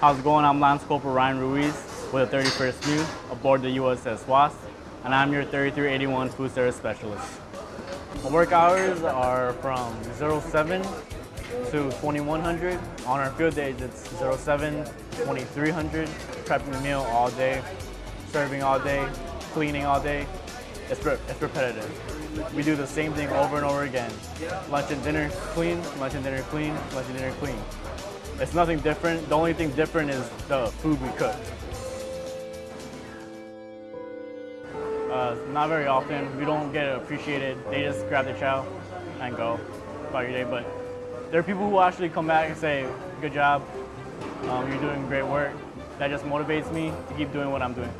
How's it going? I'm Lance Corporal Ryan Ruiz with the 31st MEU aboard the USS Wasp, and I'm your 3381 Food Service Specialist. My work hours are from 07 to 2100. On our field days, it's 07, 2300, prepping the meal all day, serving all day, cleaning all day. It's, re it's repetitive. We do the same thing over and over again. Lunch and dinner, clean, lunch and dinner, clean, lunch and dinner, clean. It's nothing different. The only thing different is the food we cook. Uh, not very often. We don't get appreciated. They just grab the chow and go about your day. But there are people who actually come back and say, good job, um, you're doing great work. That just motivates me to keep doing what I'm doing.